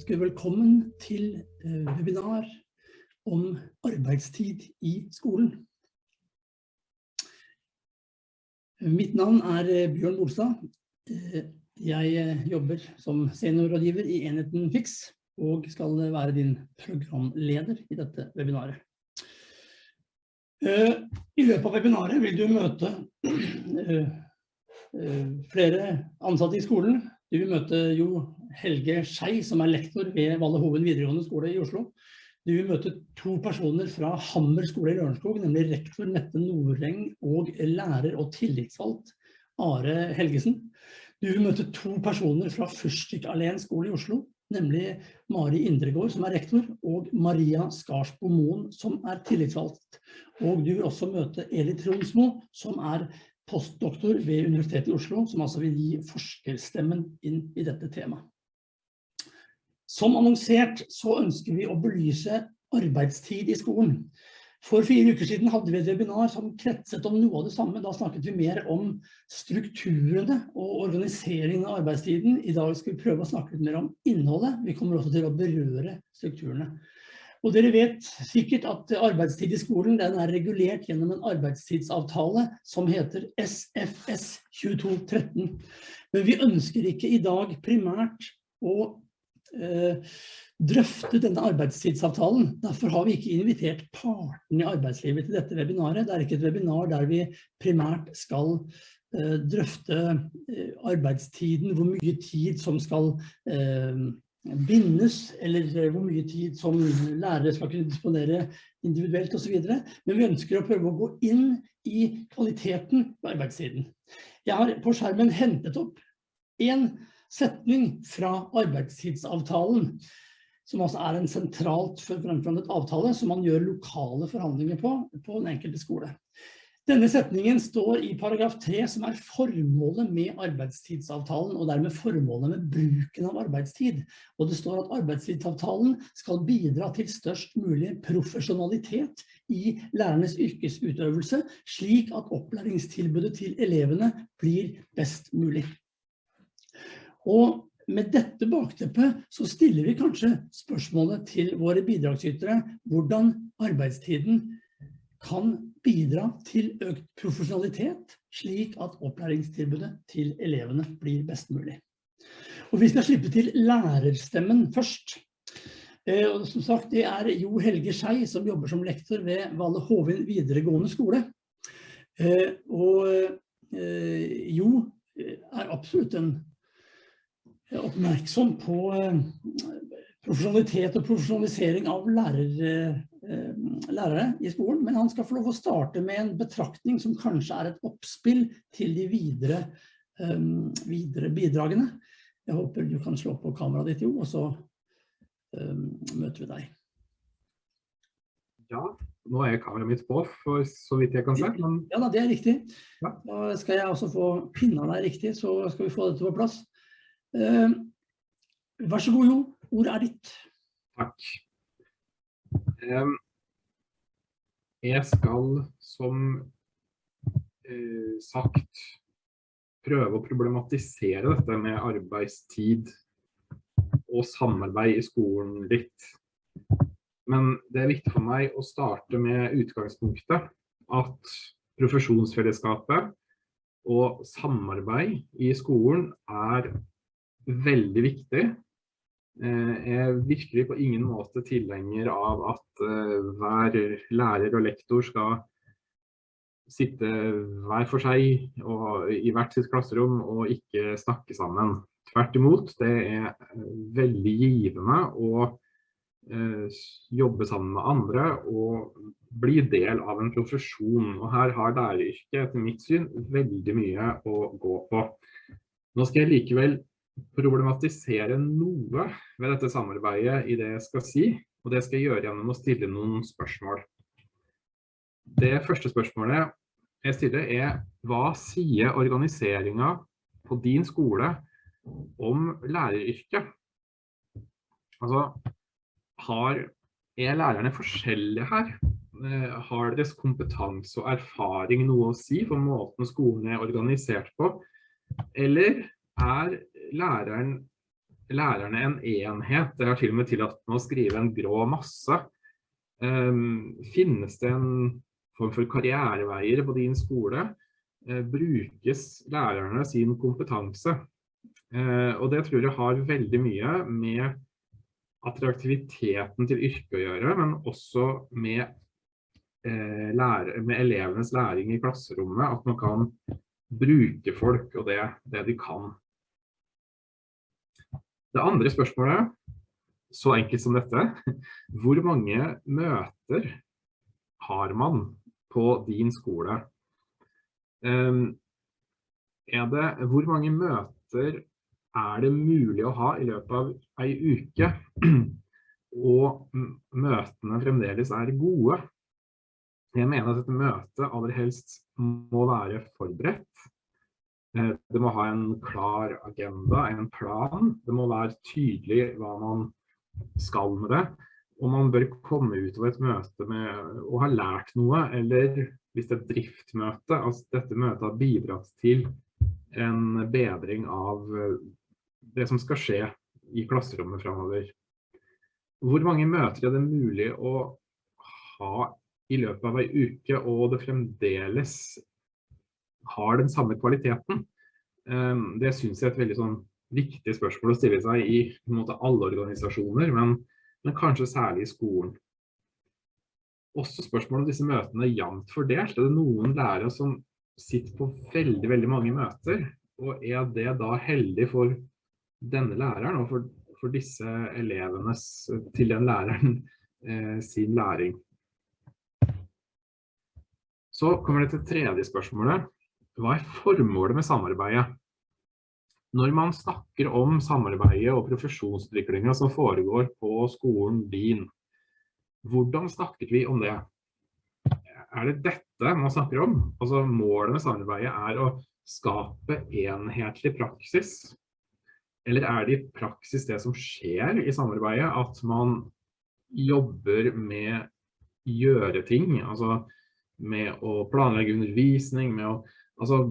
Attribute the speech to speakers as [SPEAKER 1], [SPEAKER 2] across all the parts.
[SPEAKER 1] ønske velkommen til eh, webinar om arbeidstid i skolen. Mitt navn er eh, Bjørn Bolstad. Eh, jeg jobber som seniorrådgiver i enheten FIX og skal være din programleder i dette webinaret. I løpet av webinaret vil du møte flere ansatte i skolen. Du vil møte Jo Helge Skei, som er lektor ved Valle Hoven videregående skole i Oslo. Du vil møte to personer fra Hammer skole i Lørenskog, nemlig rektor Mette Noreng og lærer og tillitsvalgt Are Helgesen. Du vil møte to personer fra Fyrstik Alén skole i Oslo, nemlig Mari Indregård, som er rektor, og Maria Skarsbo Moen, som er tillitsvalgt. Og du vil også møte Eli Tronsmo, som er postdoktor ved Universitetet i Oslo, som altså vil gi forskerstemmen inn i dette temaet. Som annonsert så ønsker vi å belyse arbeidstid i skolen. For fire uker siden hadde vi et webinar som kretset om noe av det samme. Da snakket vi mer om strukturene og organiseringen av arbeidstiden. I dag skal vi prøve å snakke litt mer om innholdet. Vi kommer også til å berøre strukturene. Og dere vet sikkert at arbeidstid i skolen er regulert gjennom en arbeidstidsavtale som heter SFS 2213. Men vi ønsker ikke i dag primært å drøfte denne arbeidstidsavtalen. Derfor har vi ikke invitert partene i arbeidslivet til dette webinaret. Det er ikke et webinar der vi primært skal eh, drøfte eh, arbeidstiden, hvor mye tid som skal bindes, eller hvor mye tid som lærere skal kunne disponere individuelt videre. Men vi ønsker å prøve å gå inn i kvaliteten på arbeidstiden. Jeg har på skjermen hentet opp en setning fra arbeidstidsavtalen, som altså er en sentralt fremforhandlet avtale som man gjør lokale forhandlinger på, på den enkelte skole. Denne setningen står i paragraf 3, som er formålet med arbeidstidsavtalen, og dermed formålet med bruken av arbeidstid. Og det står at arbeidstidsavtalen skal bidra til størst mulig profesjonalitet i lærernes yrkesutøvelse, slik at opplæringstilbudet til elevene blir best mulig. Og med dette bakteppet så stiller vi kanskje spørsmålet til våre bidragsytere, hvordan arbeidstiden kan bidra til økt profesjonalitet, slik at opplæringstilbudet til elevene blir best mulig. Og vi skal slippe til lærerstemmen først. Eh, og som sagt, det er Jo Helge Skei som jobber som lektor ved Valle Hovin videregående skole. Eh, og eh, Jo er absolutt en oppmerksom på eh, profesjonalitet og profesjonalisering av lærere, eh, lærere i skolen, men han skal få lov å starte med en betraktning som kanskje er et oppspill til de videre, eh, videre bidragene. Jeg håper du kan slå på kameraet ditt, Jo, og så møter vi deg.
[SPEAKER 2] Ja, nå er kameraet mitt på, for så vidt jeg kan se.
[SPEAKER 1] Men... Ja, det er riktig. Ja. Da skal jeg også få pinna deg riktig, så skal vi få dette på plass. Eh, vær så god, Jo. Ordet er ditt.
[SPEAKER 2] Takk. Jeg skal, som eh, sagt, prøve å problematisere dette med arbeidstid og samarbeid i skolen litt. Men det er viktig for meg å starte med utgangspunktet at profesjonsfellesskapet og samarbeid i skolen er veldig viktig. Eh, jeg er virkelig på ingen måte tilhenger av at eh, hver lærer og lektor skal sitte hver for seg og i hvert sitt klasserom og ikke snakke sammen. Tvert imot, det er eh, veldig givende å jobbe sammen med andre og bli del av en profesjon. Og her har læreryrket etter mitt syn veldig mye å gå på. Nå skal jeg likevel problematisere noe ved dette samarbeidet i det jeg skal si, og det skal jeg gjøre gjennom å stille noen spørsmål. Det første spørsmålet jeg stiller er, hva sier organiseringen på din skole om læreryrket? Altså, har, er lærerne forskjellige her? Eh, har deres kompetanse og erfaring noe å si for måten skolen er organisert på? Eller er læreren lærerne en enhet? Det har til og med tillatt å skrive en grå masse. Um, finnes det en form for karriereveier på din skole? Uh, brukes lærerne sin kompetanse? Uh, og det tror jeg har veldig mye med attraktiviteten til yrket å gjøre, men også med, uh, lære, med elevenes læring i klasserommet, at man kan bruke folk og det, det de kan. Det andre spørsmålet, så enkelt som dette, hvor mange møter har man på din skole? Um, det, hvor mange møter er det mulig å ha i løpet av ei uke, og møtene fremdeles er gode? Jeg mener at dette møtet aller helst må være forberedt, Eh, det må ha en klar agenda, en plan. Det må være tydelig hva man skal med det. Og man bør komme ut av et møte med å ha lært noe, eller hvis det er et driftmøte, altså dette møtet har bidratt til en bedring av eh, det som skal skje i klasserommet fremover. Hvor mange møter er det mulig å ha i løpet av ei uke, og det fremdeles har den samme kvaliteten? Ehm, det synes jeg er et veldig sånn viktig spørsmål å stille seg i måte, alle organisasjoner, men, men, kanskje særlig i skolen. Også spørsmålet om disse møtene er jevnt fordelt. Er det noen lærere som sitter på veldig, veldig mange møter? Og er det da heldig for denne læreren og for, for disse elevenes, til den læreren, eh, sin læring? Så kommer det til tredje spørsmålet. Hva er formålet med samarbeidet? Når man snakker om samarbeidet og profesjonsutviklingen som foregår på skolen din, hvordan snakker vi om det? Er det dette man snakker om? Altså målet med samarbeidet er å skape enhetlig praksis? Eller er det i praksis det som skjer i samarbeidet, at man jobber med gjøre ting, altså med å planlegge undervisning, med å Altså,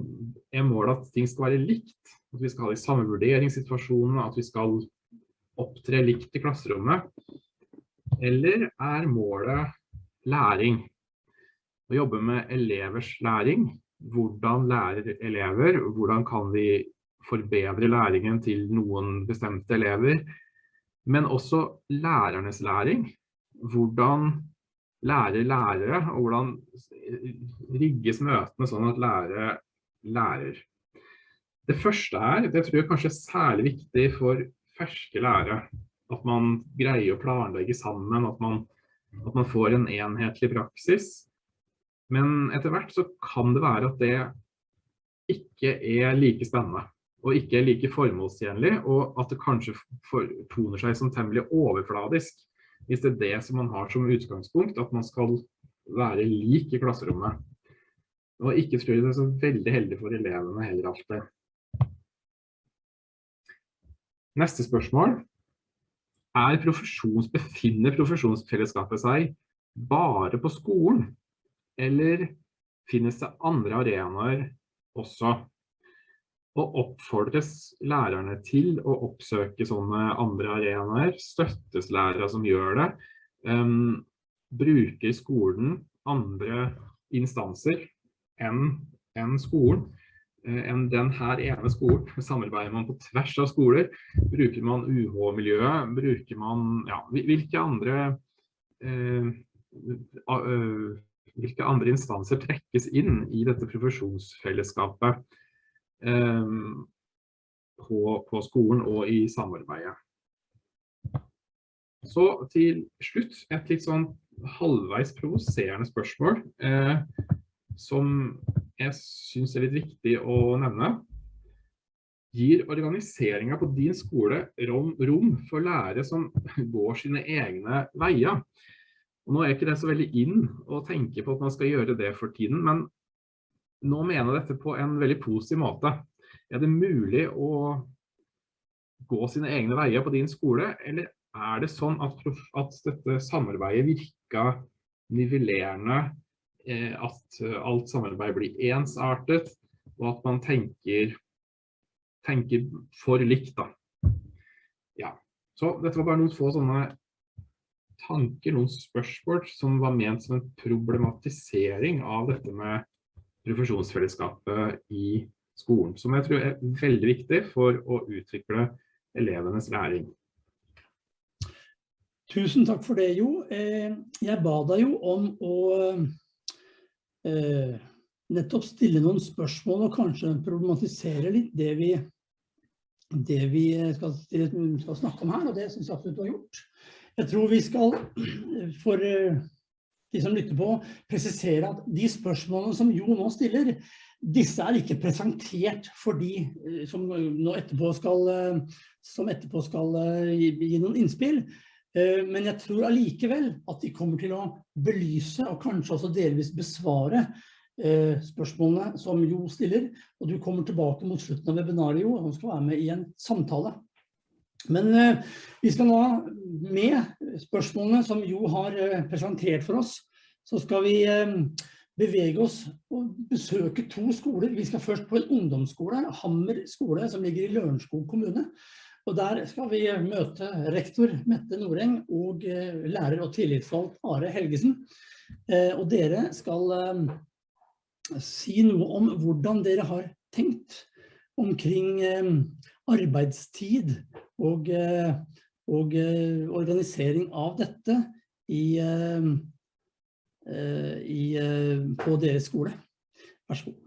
[SPEAKER 2] er målet at ting skal være likt? At vi skal ha de samme vurderingssituasjonene, at vi skal opptre likt i klasserommet? Eller er målet læring? Å jobbe med elevers læring. Hvordan lærer elever? Hvordan kan vi forbedre læringen til noen bestemte elever? Men også lærernes læring. Hvordan lærer lærere, og hvordan rigges møtene sånn at lærere lærer. Det første er, det tror jeg kanskje er særlig viktig for ferske lærere, at man greier å planlegge sammen, at man, at man får en enhetlig praksis. Men etter hvert så kan det være at det ikke er like spennende, og ikke er like formålstjenlig, og at det kanskje toner seg som temmelig overfladisk hvis det er det som man har som utgangspunkt, at man skal være lik i klasserommet. Og ikke tror jeg det er så veldig heldig for elevene heller alltid. Neste spørsmål. Er profesjons, befinner profesjonsfellesskapet seg bare på skolen? Eller finnes det andre arenaer også? Og oppfordres lærerne til å oppsøke sånne andre arenaer, støttes lærere som gjør det, um, bruker skolen andre instanser enn en skolen, uh, enn den her ene skolen. Samarbeider man på tvers av skoler? Bruker man UH-miljøet? Bruker man, ja, hvilke andre uh, uh, hvilke andre instanser trekkes inn i dette profesjonsfellesskapet? Ehm, på, på, skolen og i samarbeidet. Så til slutt et litt sånn halvveis provoserende spørsmål eh, som jeg synes er litt viktig å nevne. Gir organiseringen på din skole rom, rom for lærere som går sine egne veier? Og nå er ikke det så veldig inn å tenke på at man skal gjøre det for tiden, men nå mener jeg dette på en veldig positiv måte. Er det mulig å gå sine egne veier på din skole, eller er det sånn at, at dette samarbeidet virker nivellerende, eh, at alt samarbeid blir ensartet, og at man tenker, tenker for likt da. Ja, Så dette var bare noen få sånne tanker, noen spørsmål som var ment som en problematisering av dette med profesjonsfellesskapet i skolen, som jeg tror er veldig viktig for å utvikle elevenes læring.
[SPEAKER 1] Tusen takk for det, Jo. Eh, jeg ba deg jo om å eh, nettopp stille noen spørsmål og kanskje problematisere litt det vi, det vi skal, skal, snakke om her, og det synes jeg absolutt du har gjort. Jeg tror vi skal, for de som lytter på, presisere at de spørsmålene som Jo nå stiller, disse er ikke presentert for de som nå etterpå skal, som etterpå skal gi, gi noen innspill. Eh, men jeg tror allikevel at de kommer til å belyse og kanskje også delvis besvare eh, spørsmålene som Jo stiller. Og du kommer tilbake mot slutten av webinaret, Jo, og skal være med i en samtale. Men eh, vi skal nå med spørsmålene som Jo har presentert for oss, så skal vi bevege oss og besøke to skoler. Vi skal først på en ungdomsskole, Hammer skole, som ligger i Lørenskog kommune. Og der skal vi møte rektor Mette Noreng og eh, lærer og tillitsvalgt Are Helgesen. Eh, og dere skal eh, si noe om hvordan dere har tenkt omkring arbeidstid og, og organisering av dette i, i, på deres skole. Vær så god.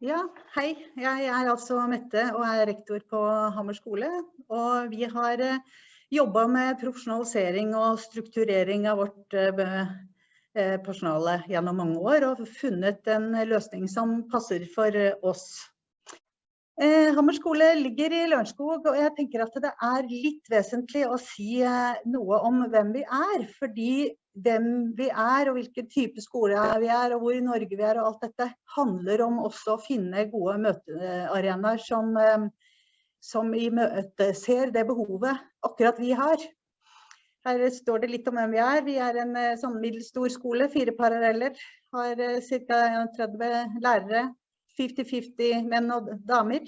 [SPEAKER 3] Ja, hei. Jeg er altså Mette og er rektor på Hammer skole. Og vi har jobba med profesjonalisering og strukturering av vårt eh, eh, personale gjennom mange år og funnet en løsning som passer for oss. Hammer skole ligger i Lørenskog, og jeg tenker at det er litt vesentlig å si noe om hvem vi er. Fordi hvem vi er og hvilken type skole vi er og hvor i Norge vi er og alt dette handler om også å finne gode møtearenaer som, eh, som i møte ser det behovet akkurat vi har. Her står det litt om hvem vi er. Vi er en eh, sånn middels stor skole, fire paralleller. Har eh, ca. 31 lærere, 50-50 menn og damer.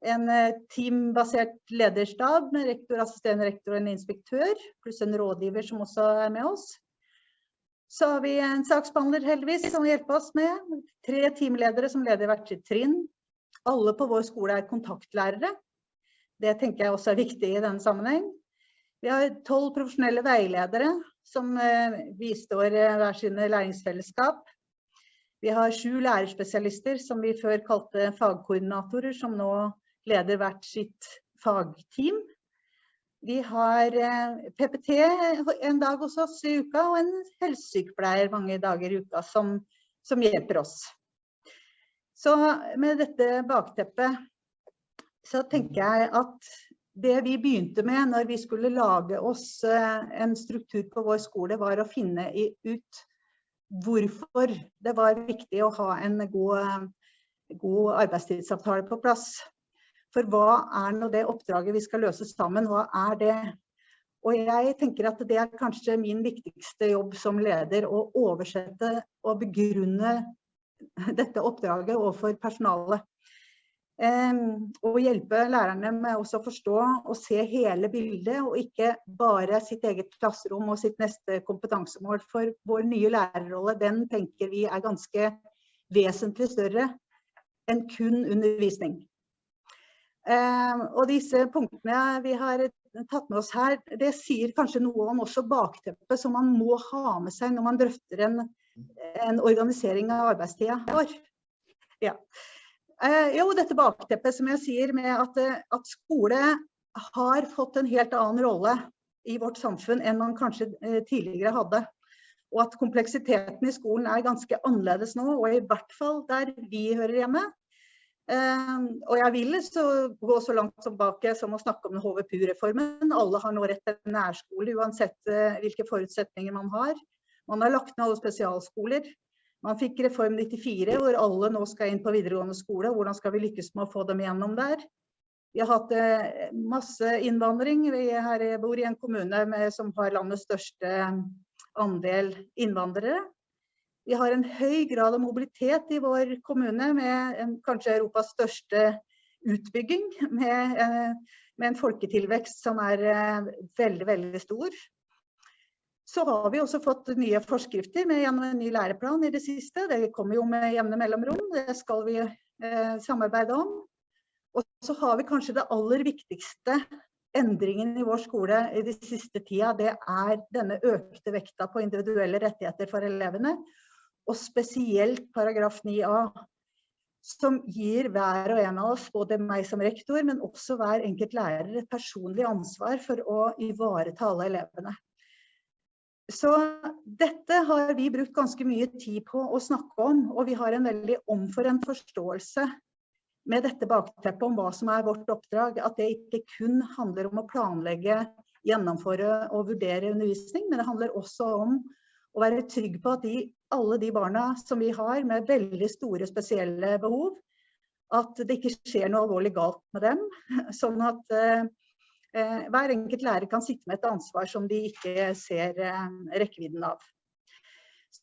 [SPEAKER 3] En teambasert lederstab med rektor, assisterende rektor og en inspektør, pluss en rådgiver som også er med oss. Så har vi en saksbehandler heldigvis som hjelper oss med. Tre teamledere som leder hvert sitt trinn. Alle på vår skole er kontaktlærere. Det tenker jeg også er viktig i denne sammenheng. Vi har tolv profesjonelle veiledere som bistår hver sine læringsfellesskap. Vi har sju lærerspesialister som vi før kalte fagkoordinatorer, som nå leder hvert sitt fagteam. Vi har eh, PPT en dag hos oss i uka, og en helsesykepleier mange dager i uka som, som hjelper oss. Så med dette bakteppet så tenker jeg at det vi begynte med når vi skulle lage oss eh, en struktur på vår skole, var å finne ut hvorfor det var viktig å ha en god, god arbeidstidsavtale på plass. For hva er nå det oppdraget vi skal løse sammen? Hva er det? Og jeg tenker at det er kanskje min viktigste jobb som leder, å oversette og begrunne dette oppdraget overfor personalet. Um, og hjelpe lærerne med å forstå og se hele bildet, og ikke bare sitt eget klasserom og sitt neste kompetansemål. For vår nye lærerrolle, den tenker vi er ganske vesentlig større enn kun undervisning. Ehm, og disse punktene vi har tatt med oss her, det sier kanskje noe om også bakteppet som man må ha med seg når man drøfter en, en organisering av arbeidstida vår. Ja. Eh, jo, dette bakteppet som jeg sier med at, at, skole har fått en helt annen rolle i vårt samfunn enn man kanskje eh, tidligere hadde. Og at kompleksiteten i skolen er ganske annerledes nå, og i hvert fall der vi hører hjemme. Og jeg vil så gå så langt tilbake som å snakke om HVPU-reformen. Alle har nå rett til nærskole, uansett eh, hvilke forutsetninger man har. Man har lagt ned alle spesialskoler. Man fikk Reform 94, hvor alle nå skal inn på videregående skole. Hvordan skal vi lykkes med å få dem gjennom der? Vi har hatt eh, masse innvandring. Vi her bor i en kommune med, som har landets største andel innvandrere. Vi har en høy grad av mobilitet i vår kommune med en, kanskje Europas største utbygging. Med, eh, med en folketilvekst som er eh, veldig, veldig stor. Så har vi også fått nye forskrifter med gjennom en ny læreplan i det siste. Det kommer jo med jevne mellomrom, det skal vi eh, samarbeide om. Og så har vi kanskje det aller viktigste endringen i vår skole i de siste tida, det er denne økte vekta på individuelle rettigheter for elevene. Og spesielt paragraf 9a, som gir hver og en av oss, både meg som rektor, men også hver enkelt lærer, et personlig ansvar for å ivareta alle elevene. Så dette har vi brukt ganske mye tid på å snakke om, og vi har en veldig omforent forståelse med dette bakteppet om hva som er vårt oppdrag, at det ikke kun handler om å planlegge, gjennomføre og vurdere undervisning, men det handler også om å være trygg på at de alle de barna som vi har med veldig store spesielle behov, at det ikke skjer noe alvorlig galt med dem, sånn at eh, hver enkelt lærer kan sitte med et ansvar som de ikke ser eh, rekkevidden av.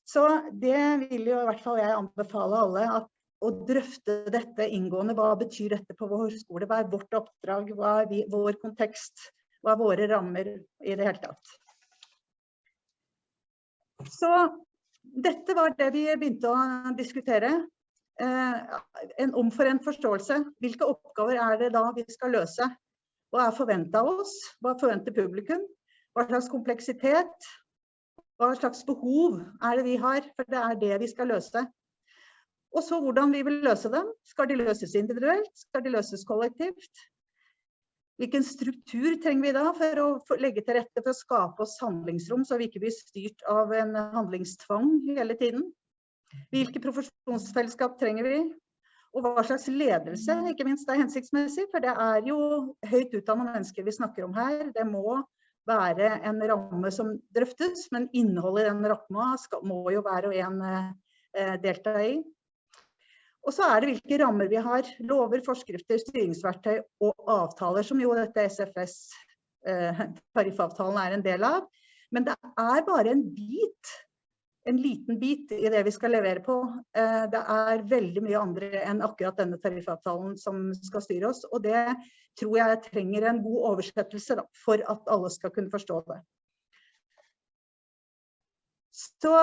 [SPEAKER 3] Så det vil jo i hvert fall jeg anbefale alle at å drøfte dette inngående. Hva betyr dette på vår skole? Hva er vårt oppdrag? Hva er vi, vår kontekst? Hva er våre rammer i det hele tatt? Så dette var det vi begynte å diskutere. Eh, en omforent forståelse. Hvilke oppgaver er det da vi skal løse? Hva er forventet av oss? Hva forventer publikum? Hva slags kompleksitet? Hva slags behov er det vi har? For det er det vi skal løse. Og så hvordan vi vil løse dem. Skal de løses individuelt? Skal de løses kollektivt? Hvilken struktur trenger vi da for å legge til rette for å skape oss handlingsrom, så vi ikke blir styrt av en handlingstvang hele tiden? Hvilke profesjonsfellesskap trenger vi? Og hva slags ledelse, ikke minst, er hensiktsmessig? For det er jo høyt utdannede mennesker vi snakker om her. Det må være en ramme som drøftes, men innholdet i den ramma må jo hver og en eh, delta i. Og så er det hvilke rammer vi har. Lover, forskrifter, styringsverktøy og avtaler, som jo dette SFS eh, er en del av. Men det er bare en bit, en liten bit i det vi skal levere på. Eh, det er veldig mye andre enn akkurat denne tariffavtalen som skal styre oss. Og det tror jeg trenger en god oversettelse da, for at alle skal kunne forstå det. Så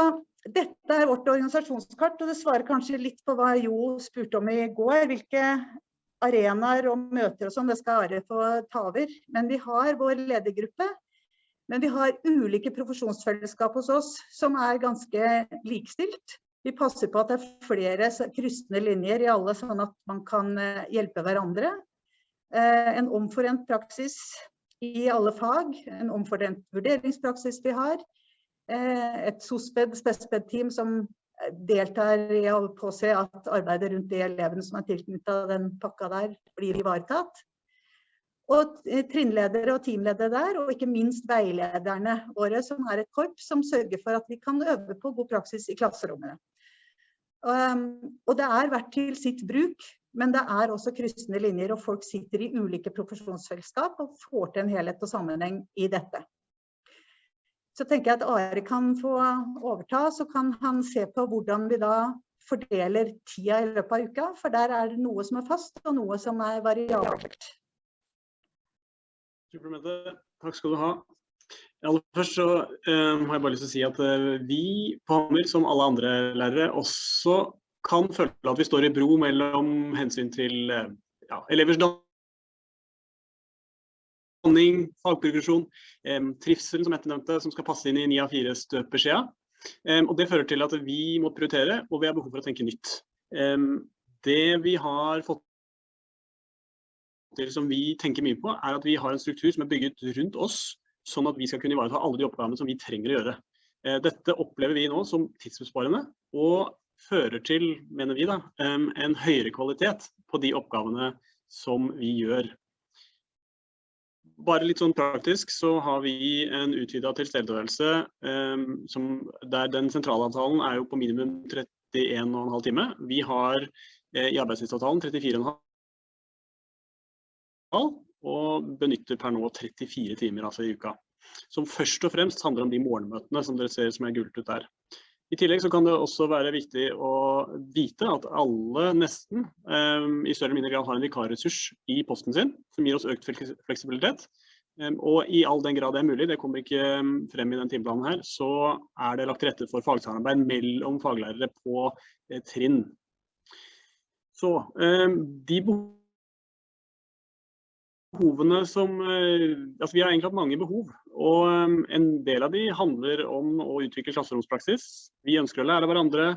[SPEAKER 3] dette er vårt organisasjonskart, og det svarer kanskje litt på hva Jo spurte om i går. Hvilke arenaer og møter og sånn, det skal Are få ta over. Men vi har vår ledergruppe. Men vi har ulike profesjonsfellesskap hos oss som er ganske likestilt. Vi passer på at det er flere kryssende linjer i alle, sånn at man kan eh, hjelpe hverandre. Eh, en omforent praksis i alle fag, en omforent vurderingspraksis vi har. Eh, et SOSPED, spesped-team som deltar i å påse at arbeidet rundt de elevene som er tilknyttet den pakka der, blir ivaretatt. Og trinnledere og teamledere der, og ikke minst veilederne våre, som er et korps som sørger for at vi kan øve på god praksis i klasserommene. Um, og det er vært til sitt bruk, men det er også kryssende linjer, og folk sitter i ulike profesjonsfellesskap og får til en helhet og sammenheng i dette. Så tenker jeg at Are kan få overta, så kan han se på hvordan vi da fordeler tida i løpet av uka, for der er det noe som er fast og noe som er variabelt.
[SPEAKER 4] Suplementet. Takk skal du ha. Aller først så um, har jeg bare lyst til å si at uh, vi på Hammer, som alle andre lærere, også kan føle at vi står i bro mellom hensyn til uh, ja, elevers danning, fagprogresjon, um, trivsel som Mette nevnte, som skal passe inn i ni av fire støpeskjea. Um, og det fører til at vi må prioritere, og vi har behov for å tenke nytt. Det vi har fått til som vi tenker mye på, er at vi har en struktur som er bygget rundt oss, sånn at vi skal kunne ivareta alle de oppgavene som vi trenger å gjøre. Eh, dette opplever vi nå som tidsbesparende, og fører til, mener vi da, en høyere kvalitet på de oppgavene som vi gjør bare litt sånn praktisk så har vi en utvida tilstedeværelse der den sentralavtalen er jo på minimum 31,5 time. Vi har eh, i arbeidstidsavtalen 34,5 og benytter per nå 34 timer altså i uka. Som først og fremst handler om de morgenmøtene som dere ser som er gult ut der. I tillegg så kan det også være viktig å vite at alle nesten eh, i større eller mindre grad har en vikarressurs i posten sin, som gir oss økt fleksibilitet. Eh, og i all den grad det er mulig, det kommer ikke eh, frem i den timeplanen her, så er det lagt til rette for fagsamarbeid mellom faglærere på eh, trinn. Så de de behovene som eh, Altså vi har egentlig hatt mange behov, og eh, en del av de handler om å utvikle klasseromspraksis. Vi ønsker å lære hverandre.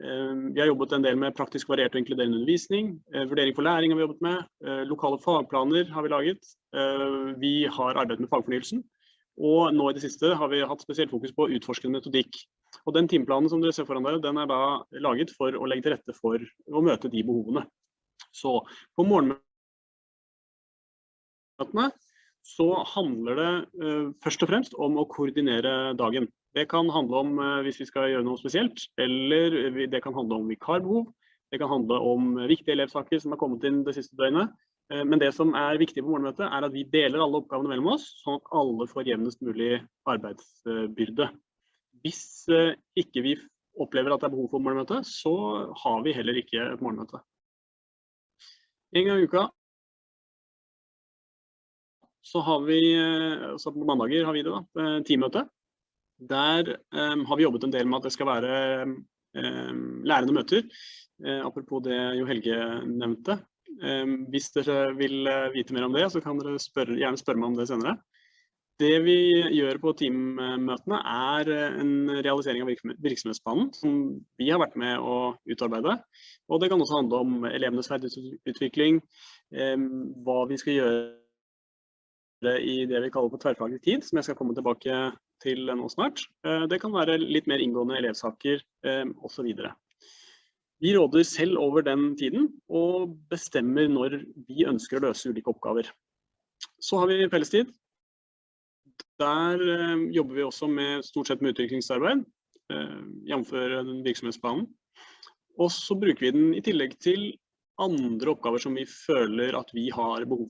[SPEAKER 4] Eh, Vi har jobbet en del med praktisk variert og inkluderende undervisning. Vurdering for læring har vi jobbet med. Lokale fagplaner har vi laget. Vi har arbeidet med fagfornyelsen. Og nå i det siste har vi hatt spesielt fokus på utforskende metodikk. Og den timeplanen som dere ser foran dere, den er da laget for å legge til rette for å møte de behovene. Så på morgenmøtene så handler det uh, først og fremst om å koordinere dagen. Det kan handle om uh, hvis vi skal gjøre noe spesielt, eller det kan handle om vikarbehov. Det kan handle om viktige elevsaker som har kommet inn det siste døgnet. Eh, Men det som er viktig på morgenmøtet, er at vi deler alle oppgavene mellom oss, sånn at alle får jevnest mulig arbeidsbyrde. Hvis ikke vi opplever at det er behov for morgenmøte, så har vi heller ikke et morgenmøte. En gang i uka så har vi, eh, så på mandager har vi det da, eh, teammøte. Der um, har vi jobbet en del med at det skal være um, lærende møter. Uh, apropos det Jo Helge nevnte. Um, hvis dere vil vite mer om det, så kan dere spørre, gjerne spørre meg om det senere. Det vi gjør på teammøtene er en realisering av virksomhet- virksomhetsplanen som vi har vært med å utarbeide. Og det kan også handle om elevenes ferdighetsutvikling, hva vi skal gjøre i det vi kaller for tverrfaglig tid, som jeg skal komme tilbake til nå snart. Eh, Det kan være litt mer inngående elevsaker eh, osv. Vi råder selv over den tiden og bestemmer når vi ønsker å løse ulike oppgaver. Så har vi fellestid. Der eh, jobber vi også med stort sett med utviklingsarbeid, jf. virksomhetsplanen. Og så bruker vi den i tillegg til andre oppgaver som vi føler at vi har behov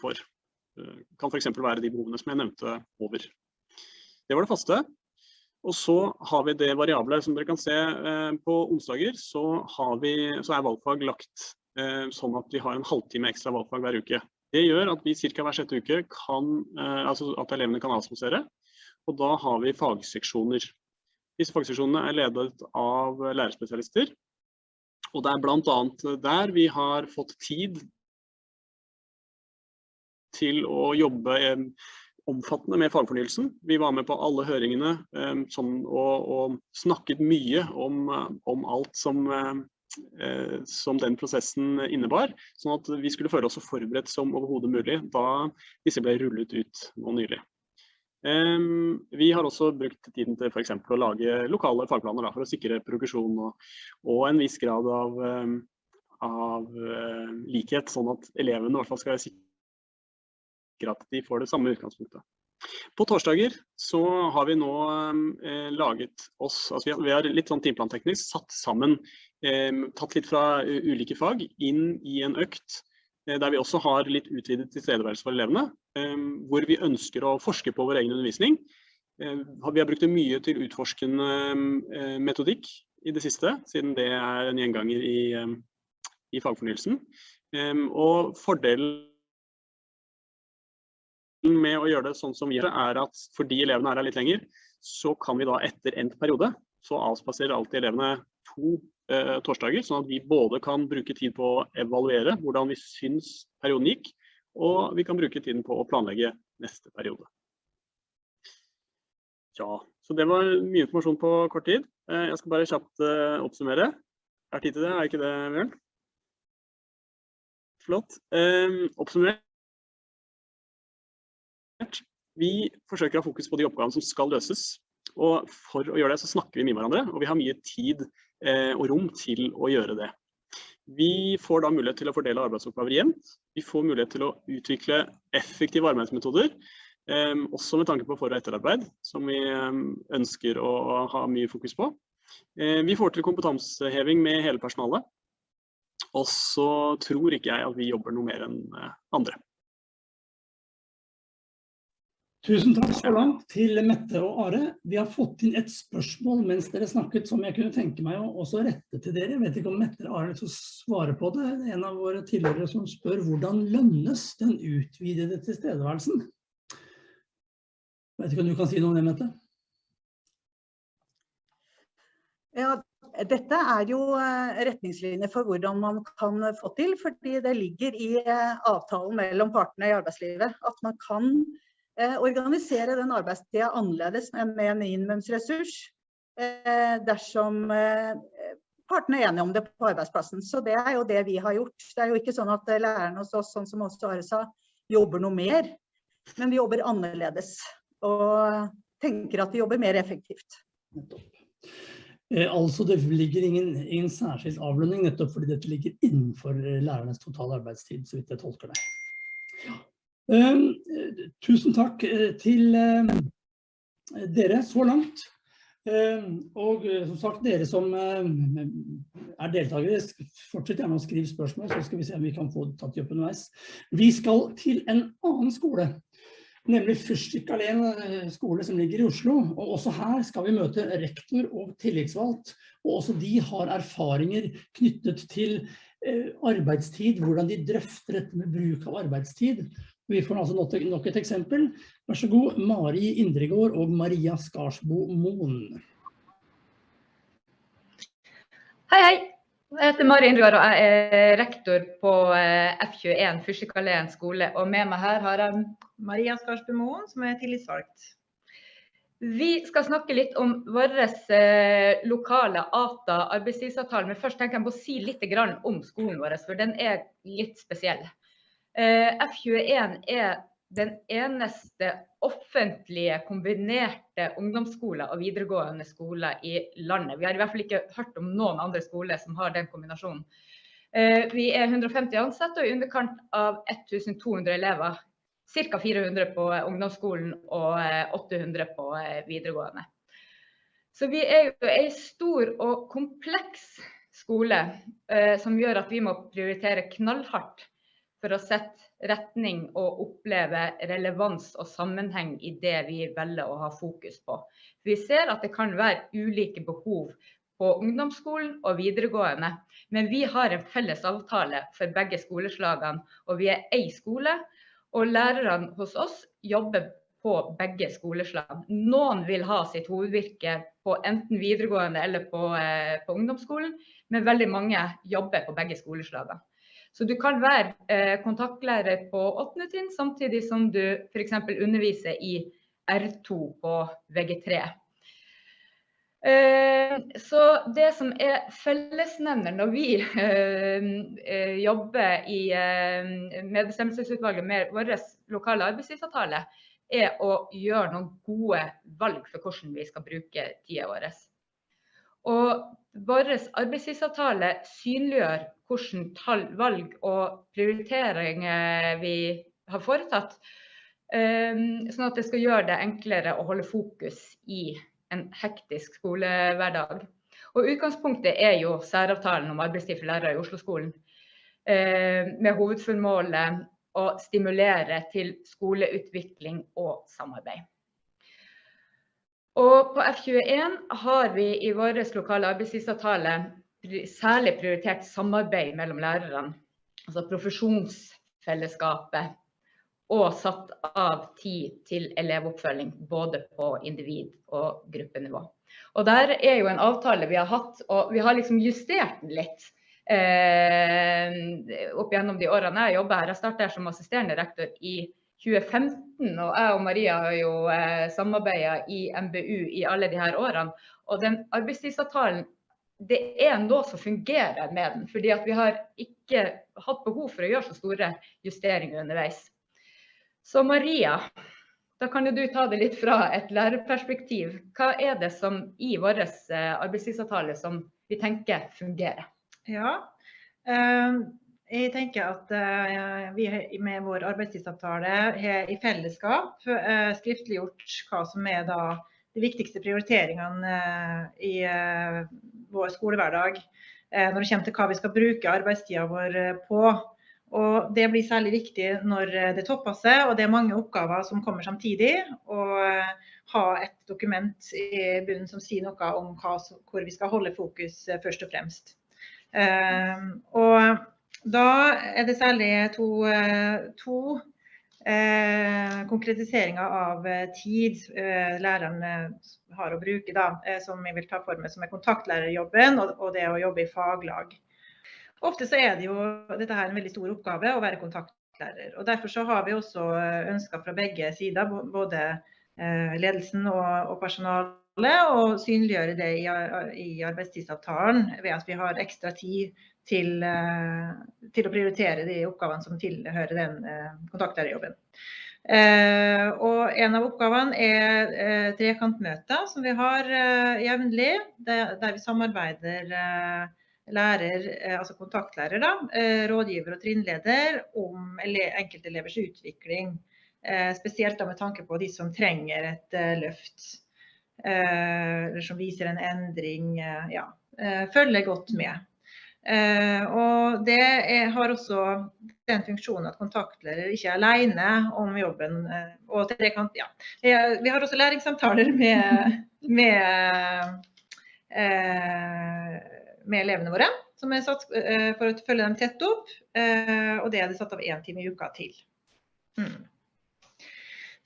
[SPEAKER 4] for. Det Kan f.eks. være de behovene som jeg nevnte over. Det var det faste. Og så har vi det variable. Som dere kan se eh, på onsdager, så, vi, så er valgfag lagt eh, sånn at vi har en halvtime ekstra valgfag hver uke. Det gjør at vi ca. hver sjette uke kan, eh, altså at elevene kan avspasere. Og da har vi fagseksjoner. Disse fagseksjonene er ledet av lærerspesialister. Og det er bl.a. der vi har fått tid til å jobbe omfattende med fagfornyelsen. Vi var med på alle høringene sånn, og, og snakket mye om, om alt som, eh, som den prosessen innebar, sånn at vi skulle føle oss så forberedt som overhodet mulig da disse ble rullet ut nå nylig. Vi har også brukt tiden til f.eks. å lage lokale fagplaner da, for å sikre progresjon og, og en viss grad av, av eh, likhet, sånn at elevene i hvert fall skal være sikre at de får det samme utgangspunktet. På torsdager så har vi nå eh, laget oss, altså vi har, vi har litt sånn timeplanteknisk satt sammen, eh, tatt litt fra ulike fag inn i en økt, eh, der vi også har litt utvidet tilstedeværelse for elevene, eh, hvor vi ønsker å forske på vår egen undervisning. Eh, vi har brukt det mye til utforskende eh, metodikk i det siste, siden det er en gjenganger i, i fagfornyelsen. Og fordelen med å gjøre det sånn som vi gjør er at fordi elevene er her litt lenger, så kan vi da etter endt periode, så avspaserer alltid elevene to eh, torsdager, sånn at vi både kan bruke tid på å evaluere hvordan vi syns perioden gikk, og vi kan bruke tiden på å planlegge neste periode. Ja, så det var mye informasjon på kort tid. Eh, jeg skal bare kjapt eh, oppsummere. Er tid til det, er ikke det, Bjørn? Flott. Eh, oppsummert. Vi forsøker å ha fokus på de oppgavene som skal løses. Og for å gjøre det, så snakker vi med hverandre, og vi har mye tid eh, og rom til å gjøre det. Vi får da mulighet til å fordele arbeidsoppgaver jevnt. Vi får mulighet til å utvikle effektive arbeidsmetoder, eh, også med tanke på for- og etterarbeid, som vi eh, ønsker å ha mye fokus på. Vi får til kompetanseheving med hele personalet. Og så tror ikke jeg at vi jobber noe mer enn andre.
[SPEAKER 1] Tusen takk så langt til Mette og Are. Vi har fått inn et spørsmål mens dere snakket som jeg kunne tenke meg å også rette til dere. Jeg vet ikke om Mette og Are vil svare på det. En av våre tilhørere som spør hvordan lønnes den utvidede tilstedeværelsen? Jeg vet ikke om du kan si noe om det, Mette?
[SPEAKER 3] Ja, dette er jo eh, retningslinjer for hvordan man kan få til, fordi det ligger i eh, avtalen mellom partene i arbeidslivet at man kan organisere den arbeidstida annerledes med en minimumsressurs eh, dersom eh, partene er enige om det på arbeidsplassen. Så det er jo det vi har gjort. Det er jo ikke sånn at lærerne hos oss, sånn som også Are sa, jobber noe mer. Men vi jobber annerledes og tenker at vi jobber mer effektivt.
[SPEAKER 1] Eh, altså det ligger ingen, ingen særskilt avlønning nettopp fordi dette ligger innenfor lærernes totale arbeidstid, så vidt jeg tolker det. Ja. Ehm, tusen takk eh, til eh, dere så langt. Ehm, og eh, som sagt, dere som er deltakere, fortsett gjerne å skrive spørsmål, så skal vi se om vi kan få tatt de opp underveis. Vi skal til en annen skole, nemlig Fyrstikk Alén skole som ligger i Oslo. Og også her skal vi møte rektor og tillitsvalgt, og også de har erfaringer knyttet til arbeidstid, hvordan de drøfter dette med bruk av arbeidstid. Vi får altså nok et eksempel. Vær så god, Mari Indregård og Maria Skarsbo Moen.
[SPEAKER 5] Hei, hei. Jeg heter Mari Indregård og jeg er rektor på eh, F21 Fyrstikkalleen skole. Og med meg her har jeg
[SPEAKER 6] Maria Skarsbo Moen, som er tillitsvalgt.
[SPEAKER 5] Vi skal snakke litt om vår eh, lokale ATA arbeidstidsavtale. Men først tenker jeg på å si litt om skolen vår, for den er litt spesiell. Eh, F21 er den eneste offentlige kombinerte ungdomsskoler og videregående skoler i landet. Vi har i hvert fall ikke hørt om noen andre skoler som har den kombinasjonen. Eh, vi er 150 ansatte og i underkant av 1200 elever. Ca. 400 på ungdomsskolen og 800 eh, på videregående. Så vi er jo en stor og kompleks skole som gjør at vi må prioritere knallhardt for å sette retning og oppleve relevans og sammenheng i det vi velger å ha fokus på. Vi ser at det kan være ulike behov på ungdomsskolen og videregående, men vi har en felles avtale for begge skoleslagene, og vi er én skole. Og lærerne hos oss jobber på begge skoleslagene. Noen vil ha sitt hovedvirke på enten videregående eller på, eh, på ungdomsskolen, men veldig mange jobber på begge skoleslagene. Så du kan være eh, kontaktlærer på 8. trinn, samtidig som du f.eks. underviser i R2 på VG3. Eh, så det som er fellesnevner når vi eh, eh jobber i eh, medbestemmelsesutvalget med vår lokale arbeidslivsavtale, er å gjøre noen gode valg for hvordan vi skal bruke tida vår. Og vår arbeidstidsavtale synliggjør hvilke valg og prioriteringer vi har foretatt, ehm, sånn at det skal gjøre det enklere å holde fokus i en hektisk skolehverdag. Og Utgangspunktet er jo særavtalen om arbeidstid for lærere i Oslo-skolen, ehm, med hovedformålet å stimulere til skoleutvikling og samarbeid. Og på F21 har vi i vår lokale arbeidstidsavtale særlig prioritert samarbeid mellom lærerne, altså profesjonsfellesskapet, og satt av tid til elevoppfølging både på individ- og gruppenivå. Og der er jo en avtale vi har hatt, og vi har liksom justert den litt eh, opp gjennom de årene jeg jobber her. Jeg startet som assisterende rektor i 2015, og jeg og Maria har jo eh, samarbeida i MBU i alle de her årene. Og den arbeidstidsavtalen, det er noe som fungerer med den. fordi at vi har ikke hatt behov for å gjøre så store justeringer underveis. Så Maria, da kan jo du ta det litt fra et lærerperspektiv. Hva er det som i vår eh, arbeidstidsavtale som vi tenker fungerer?
[SPEAKER 6] Ja, um jeg tenker at uh, vi med vår arbeidstidsavtale har i fellesskap uh, skriftliggjort hva som er de viktigste prioriteringene i vår skolehverdag når det kommer til hva vi skal bruke arbeidstida vår på. Og Det blir særlig viktig når det topper seg og det er mange oppgaver som kommer samtidig. Og ha et dokument i bunnen som sier noe om hva, hvor vi skal holde fokus først og fremst. Og da er det særlig to, to Eh, konkretiseringer av eh, tid eh, læreren har å bruke, da, eh, som jeg vil ta for meg, som er kontaktlærerjobben og, og, det å jobbe i faglag. Ofte så er det jo dette her en veldig stor oppgave å være kontaktlærer. og Derfor så har vi også ønsker fra begge sider, både eh, ledelsen og, og personalet, å synliggjøre det i, arbeidstidsavtalen ved at vi har ekstra tid til, eh, til, å prioritere de oppgavene som tilhører den eh, kontaktlærerjobben. Eh, og en av oppgavene er trekantmøter som vi har jevnlig, der, vi samarbeider lærer, altså kontaktlærer, da, rådgiver og trinnleder om ele enkeltelevers utvikling. spesielt med tanke på de som trenger et løft. Eller som viser en endring. ja, følger godt med. Eh, og det er, har også den funksjonen at kontaktlærer ikke er alene om jobben. Og og kan, ja. Vi har også læringssamtaler med, med, eh, med elevene våre, som er satt for å følge dem tett opp. og det er det satt av én time i uka til. Mm.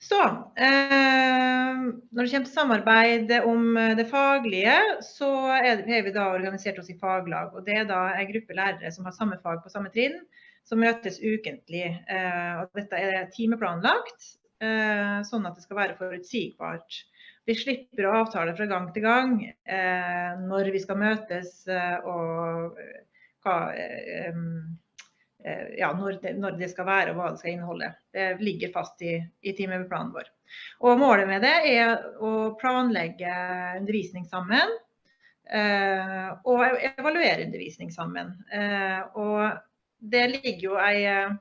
[SPEAKER 6] Så eh, når det kommer til samarbeid om det faglige, så har vi da organisert oss i faglag. og Det er da en gruppe lærere som har samme fag på samme trinn, som møtes ukentlig. Eh, og dette er timeplanlagt, eh, sånn at det skal være forutsigbart. Vi slipper å avtale fra gang til gang eh, når vi skal møtes eh, og eh, hva Eh, ja, når, det, når, det, skal være og hva det skal inneholde. Det ligger fast i, i timeplanen vår. Og Målet med det er å planlegge undervisning sammen. Eh, og evaluere undervisning sammen. Eh, og det ligger jo en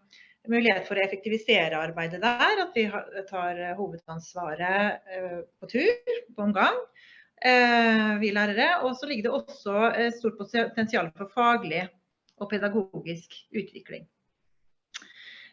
[SPEAKER 6] mulighet for å effektivisere arbeidet der. At vi tar hovedansvaret på tur, på omgang. Vi lærere. Og så ligger det også stort potensial for faglig og pedagogisk utvikling.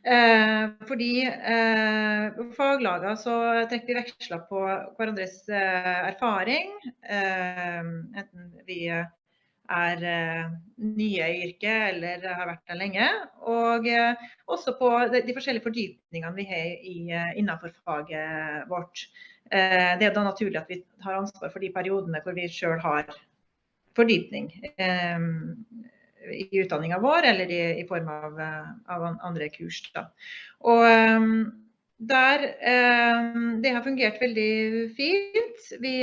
[SPEAKER 6] Eh, fordi eh, faglagene så trekker vi veksler på hverandres eh, erfaring. Eh, enten vi er eh, nye i yrket eller har vært der lenge. Og eh, også på de, de, forskjellige fordypningene vi har i, innenfor faget vårt. det er da naturlig at vi tar ansvar for de periodene hvor vi sjøl har fordypning i utdanninga vår eller i, i form av, eh, av, andre kurs. Da. Og um, der um, Det har fungert veldig fint. Vi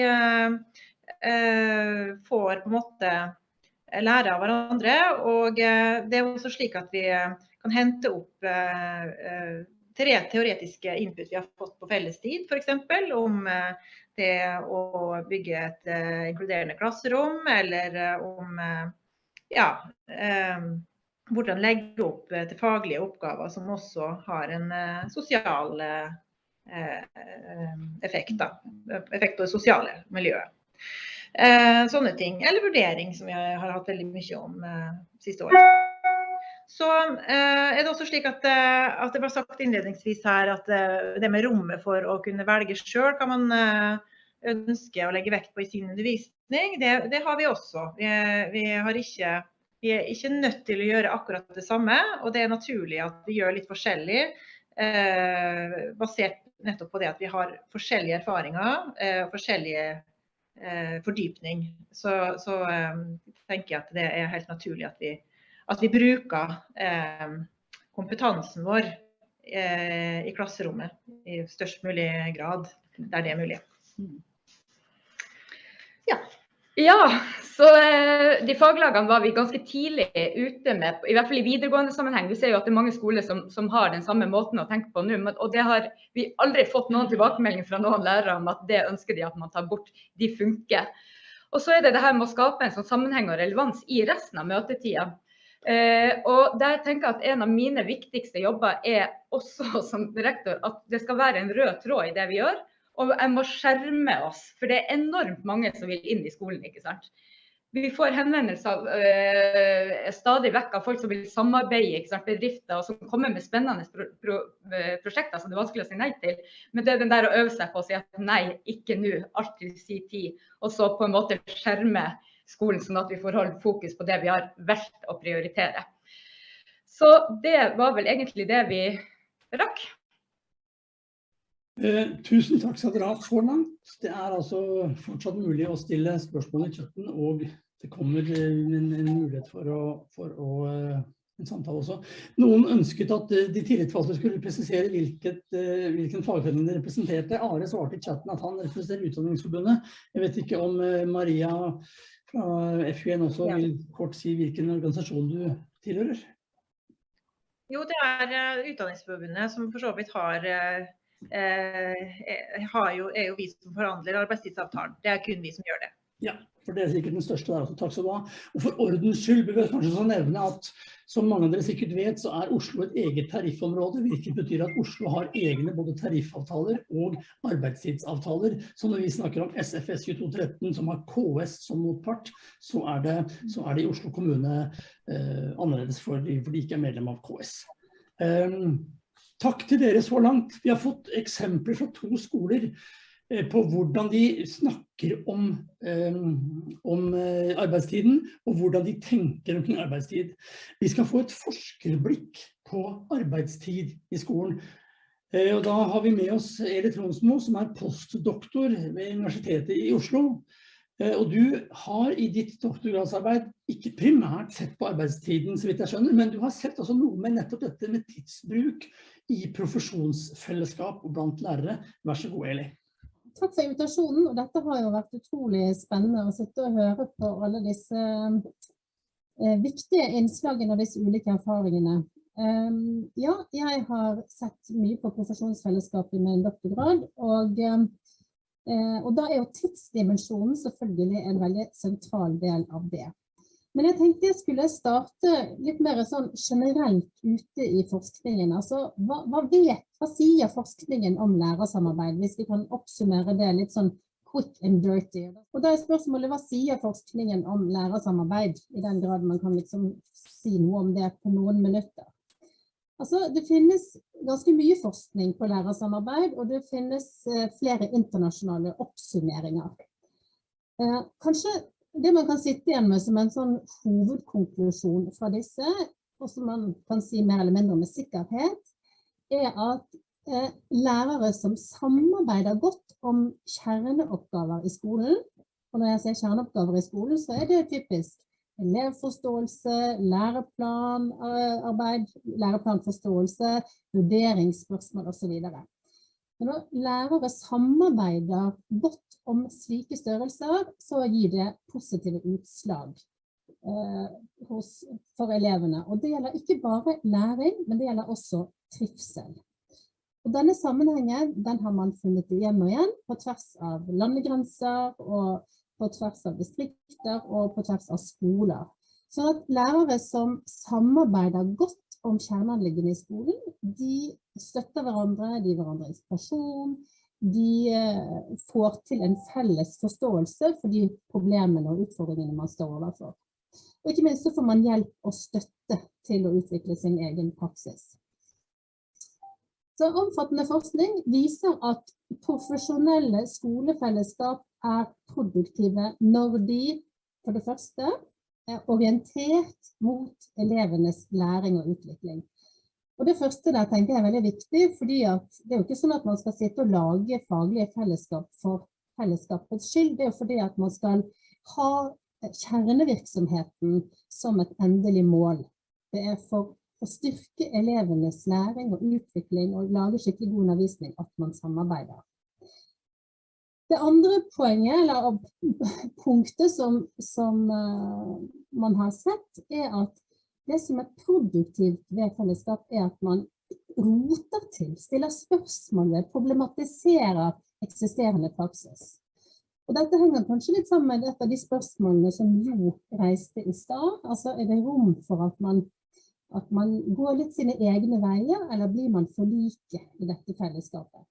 [SPEAKER 6] får på en måte lære av hverandre. Og det er også slik at vi kan hente opp tre teoretiske input vi har fått på fellestid, f.eks. om det å bygge et inkluderende klasserom, eller om ja, eh, hvordan legge opp eh, til faglige oppgaver som også har en eh, sosial effekt. Da. Effekt på det sosiale miljøet. sånne ting. Eller vurdering, som vi har hatt veldig mye om siste år. Så er det også slik at, at, det ble sagt innledningsvis her at det med rommet for å kunne velge sjøl kan man ønske å legge vekt på i sin undervisning, det, det har vi også. Vi, vi, ikke, vi, er ikke nødt til å gjøre akkurat det samme, og det er naturlig at vi gjør litt forskjellig. Eh, basert nettopp på det at vi har forskjellige erfaringer eh, forskjellige eh, fordypning. Så, så eh, tenker jeg at det er helt naturlig at vi, at vi bruker eh, kompetansen vår eh, i klasserommet i størst mulig grad der det er mulig.
[SPEAKER 5] Ja. ja så eh, de faglagene var vi ganske tidlig ute med, i hvert fall i videregående sammenheng. Vi ser jo at det er mange skoler som, som har den samme måten å tenke på nå. Og det har vi aldri fått noen tilbakemelding fra noen lærere om at det ønsker de at man tar bort. De funker. Og så er det det her med å skape en sånn sammenheng og relevans i resten av møtetida. Eh, og der tenker jeg at En av mine viktigste jobber er også som rektor at det skal være en rød tråd i det vi gjør. Og jeg må skjerme oss, for det er enormt mange som vil inn i skolen. ikke sant? vi får henvendelser øh, stadig vekk av folk som vil samarbeide, ikke sant, bedrifter, som kommer med spennende pro pro prosjekter som det er vanskelig å si nei til. Men det er den der å øve seg på å si at nei, ikke nå, alltid si tid. Og så på en måte skjerme skolen, sånn at vi får holde fokus på det vi har valgt å prioritere. Så det var vel egentlig det vi rakk.
[SPEAKER 1] Eh, tusen takk skal dere ha så langt. Det er altså fortsatt mulig å stille spørsmål i chatten, og det kommer en, en mulighet for å, for å uh, en samtale også. Noen ønsket at de tillitsvalgte skulle presisere hvilket, hvilken fagforening de representerte. Are svarte i chatten at han representerer Utdanningsforbundet. Jeg vet ikke om Maria fra FUN også ja. vil kort si hvilken organisasjon du tilhører?
[SPEAKER 6] Jo, det er Utdanningsforbundet som for så vidt har eh, jo, er jo vi som forhandler arbeidstidsavtalen. Det er kun vi som gjør det.
[SPEAKER 1] Ja, for det er sikkert den største der også. Takk skal du ha. Og for ordens skyld bør jeg kanskje nevne at som mange av dere sikkert vet, så er Oslo et eget tariffområde, hvilket betyr at Oslo har egne både tariffavtaler og arbeidstidsavtaler. Så når vi snakker om SFS 2213 som har KS som motpart, så er det, så er det i Oslo kommune eh, annerledes for de, for de ikke er medlem av KS. Um, Takk til dere så langt. Vi har fått eksempler fra to skoler eh, på hvordan de snakker om, eh, om, eh, arbeidstiden, og hvordan de tenker omkring arbeidstid. Vi skal få et forskerblikk på arbeidstid i skolen. Og da har vi med oss Eli Tronsmo, som er postdoktor ved Universitetet i Oslo. Og du har i ditt doktorgradsarbeid ikke primært sett på arbeidstiden, så vidt jeg skjønner, men du har sett også noe med nettopp dette med tidsbruk i profesjonsfellesskap og blant lærere. Vær så god, Eli.
[SPEAKER 7] Takk for invitasjonen. og Dette har jo vært utrolig spennende å sitte og høre på alle disse eh, viktige innslagene og disse ulike erfaringene. Um, ja, jeg har sett mye på profesjonsfellesskap i min doktorgrad, og, uh, og da er jo tidsdimensjonen selvfølgelig en veldig sentral del av det. Men jeg tenkte jeg skulle starte litt mer sånn generelt ute i forskningen. Altså, hva, hva, vet, hva sier forskningen om lærersamarbeid, hvis vi kan oppsummere det litt sånn quick and dirty? Og da er spørsmålet, hva sier forskningen om lærersamarbeid, i den grad man kan liksom si noe om det på noen minutter? Altså, det finnes ganske mye forskning på lærersamarbeid, og det finnes eh, flere internasjonale oppsummeringer. Eh, kanskje det man kan sitte igjen med som en sånn hovedkonklusjon fra disse, og som man kan si mer eller mindre med sikkerhet, er at eh, lærere som samarbeider godt om kjerneoppgaver i skolen, og når jeg sier kjerneoppgaver i skolen, så er det typisk elevforståelse, læreplanarbeid, læreplanforståelse, vurderingsspørsmål osv. Men når lærere samarbeider godt om slike størrelser, så gir det positive utslag eh, hos, for elevene. Og det gjelder ikke bare læring, men det gjelder også trivsel. Og denne sammenhengen den har man funnet igjen og igjen på tvers av landegrenser, og på tvers av distrikter og på tvers av skoler. Så at lærere som samarbeider godt om kjerneanliggende i skolen, de støtter hverandre, de gir hverandre inspirasjon, de eh, får til en felles forståelse for de problemene og utfordringene man står overfor. Og ikke minst så får man hjelp og støtte til å utvikle sin egen praksis. Så omfattende forskning viser at profesjonelle skolefellesskap er produktive når de, for det første, er orientert mot elevenes læring og utvikling. Og det første der tenker jeg er veldig viktig, fordi det er jo ikke sånn at man skal sitte og lage faglige fellesskap for fellesskapets skyld. Det er jo fordi at man skal ha kjernevirksomheten som et endelig mål. Det er for å styrke elevenes læring og utvikling og lage skikkelig god undervisning at man samarbeider. Det andre poenget, eller punktet som, som uh, man har sett, er at det som er produktivt ved fellesskap er at man roter til, stiller spørsmål ved, problematiserer eksisterende praksis. Og dette henger kanskje litt sammen med et av de spørsmålene som Jo reiste i stad. Altså er det rom for at man, at man går litt sine egne veier, eller blir man for like i dette fellesskapet?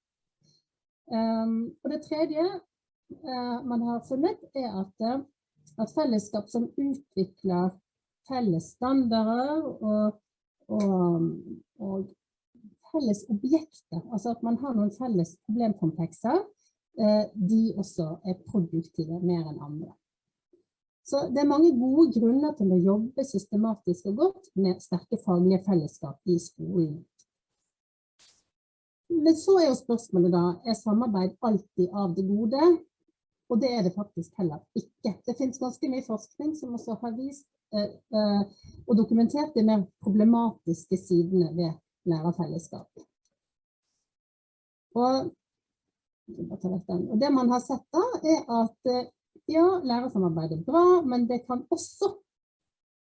[SPEAKER 7] Um, og det tredje uh, man har funnet er at uh, at fellesskap som utvikler felles standarder og, og, og felles objekter, altså at man har noen felles problemkomplekser, eh, de også er produktive mer enn andre. Så det er mange gode grunner til å jobbe systematisk og godt med sterke faglige fellesskap i skolen. Men så er jo spørsmålet da, er samarbeid alltid av det gode? Og det er det faktisk heller ikke. Det finnes ganske mye forskning som også har vist eh, eh, og dokumentert de mer problematiske sidene ved lærerfellesskap. Og, og det man har sett da, er at eh, ja, lærersamarbeid er bra, men det kan også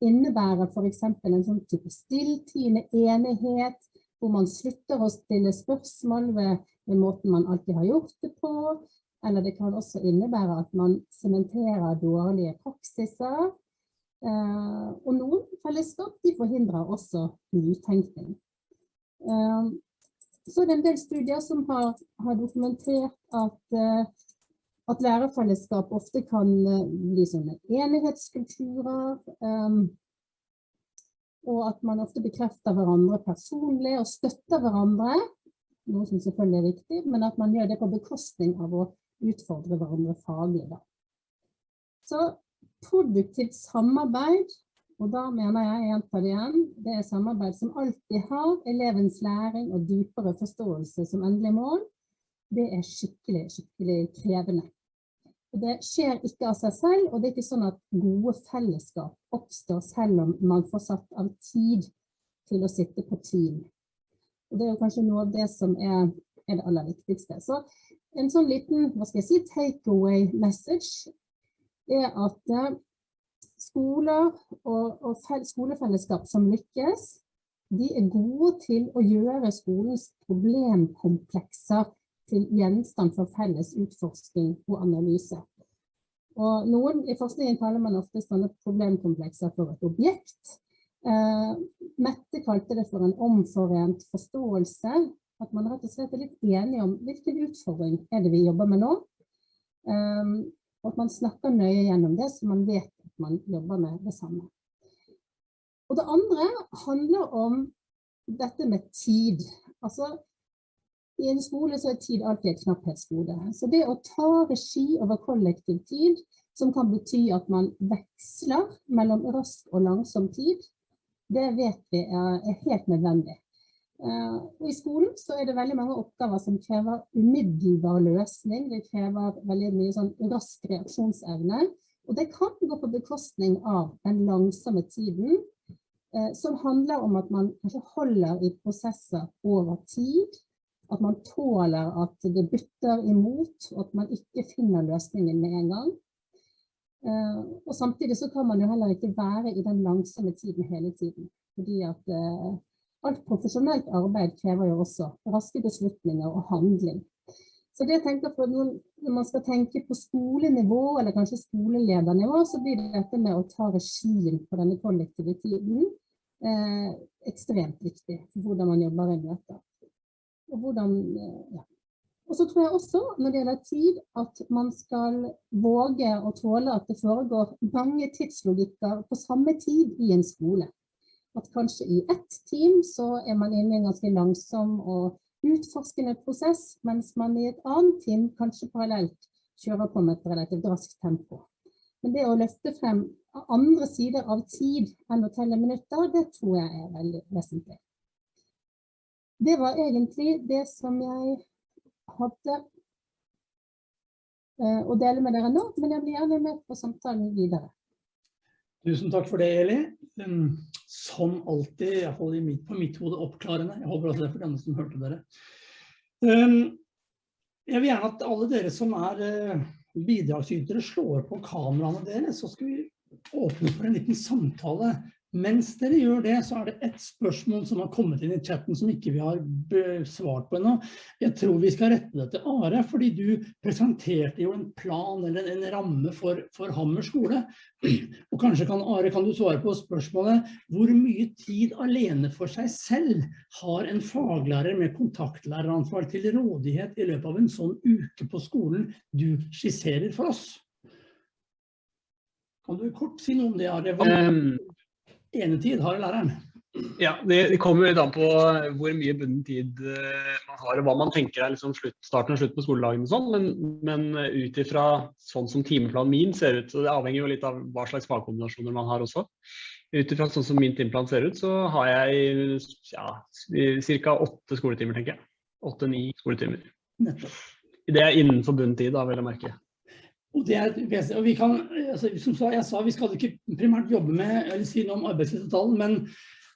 [SPEAKER 7] innebære for eksempel en sånn type stilltiende enighet, hvor man slutter å stille spørsmål ved, ved måten man alltid har gjort det på, eller det kan også innebære at man sementerer dårlige praksiser. Eh, og noen fellesskap de forhindrer også nytenkning. Eh, så er det en del studier som har, har dokumentert at, eh, at lærerfellesskap ofte kan bli sånne enighetskulturer, og at man ofte bekrefter hverandre personlig og støtter hverandre, noe som selvfølgelig er viktig, men at man gjør det på bekostning av å utfordre hverandre faglig. Da. Så produktivt samarbeid, og da mener jeg gjenta det igjen, det er samarbeid som alltid har elevens læring og dypere forståelse som endelig mål. Det er skikkelig, skikkelig krevende. Det skjer ikke av seg selv, og det er ikke sånn at gode fellesskap oppstår selv om man får satt av tid til å sitte på team. Og det er kanskje noe av det som er, er det aller viktigste. Så en sånn liten, hva skal jeg si, takeaway message er at eh, skoler og, og skolefellesskap som lykkes, de er gode til å gjøre skolens problemkomplekser til gjenstand for felles utforsking og analyse. Og noen, I forskningen kaller man ofte sånne problemkomplekser for et objekt. Eh, Mette kalte det for en omforent forståelse at man rett og slett er litt enige om hvilken utfordring er det vi jobber med nå. Eh, og at man snakker nøye gjennom det, så man vet at man jobber med det samme. Og det andre handler om dette med tid. Altså, i en skole så er tid alltid et knapphetsgode. Så det å ta regi over kollektiv tid, som kan bety at man veksler mellom rask og langsom tid, det vet vi er, helt nødvendig. Uh, I skolen så er det veldig mange oppgaver som krever umiddelbar løsning. Det krever veldig mye sånn rask reaksjonsevne. Og det kan gå på bekostning av den langsomme tiden, uh, som handler om at man kanskje holder i prosesser over tid. At man tåler at det bytter imot, og at man ikke finner løsningen med en gang. Uh, og samtidig så kan man jo heller ikke være i den langsomme tiden hele tiden. Fordi at Alt profesjonelt arbeid krever jo også raske beslutninger og handling. Så det jeg tenker på Når man skal tenke på skolenivå, eller kanskje skoleledernivå, så blir det dette med å ta regien på denne kollektive tiden eh, ekstremt viktig hvordan man jobber i møter. Og, hvordan, eh, ja. og så tror jeg også, når det gjelder tid, at man skal våge å tåle at det foregår mange tidslogikker på samme tid i en skole at kanskje i ett team så er man inne i en ganske langsom og utforskende prosess, mens man i et annet team kanskje parallelt kjører på med et relativt raskt tempo. Men det å løfte frem andre sider av tid enn å telle minutter, det tror jeg er veldig vesentlig. Det var egentlig det som jeg hadde eh, å dele med dere nå, men jeg blir gjerne med på samtalen videre.
[SPEAKER 1] Tusen takk for det, Eli. Um, som alltid, i hvert fall på mitt hode, oppklarende. Jeg håper også det er for denne som hørte dere. Um, jeg vil gjerne at alle dere som er uh, bidragsytere slår på kameraene deres, så skal vi åpne for en liten samtale mens dere gjør det, så er det et spørsmål som har kommet inn i chatten som ikke vi har svart på ennå. Jeg tror vi skal rette det til Are, fordi du presenterte jo en plan eller en ramme for, for Hammer. Og kanskje kan Are, kan du svare på spørsmålet, hvor mye tid alene for seg selv har en faglærer med kontaktlæreransvar til rådighet i løpet av en sånn uke på skolen du skisserer for oss? Kan du kort si noe om det? Are? Enetid har læreren?
[SPEAKER 8] ja, det, kommer litt an på hvor mye bunden tid eh, man har, og hva man tenker er liksom slutt, starten og slutt på skoledagen og sånn, men, men ut ifra sånn som timeplanen min ser ut, så det avhenger jo litt av hva slags fagkombinasjoner man har også. Ut ifra sånn som min timeplan ser ut, så har jeg ja, ca. åtte skoletimer, tenker jeg. Åtte-ni skoletimer.
[SPEAKER 1] Nettopp.
[SPEAKER 8] Det er innenfor bunnen tid, da, vel å merke.
[SPEAKER 1] Og og vi kan, altså, som jeg sa, vi skal ikke primært jobbe med eller si noe om arbeidslivsavtalen, men,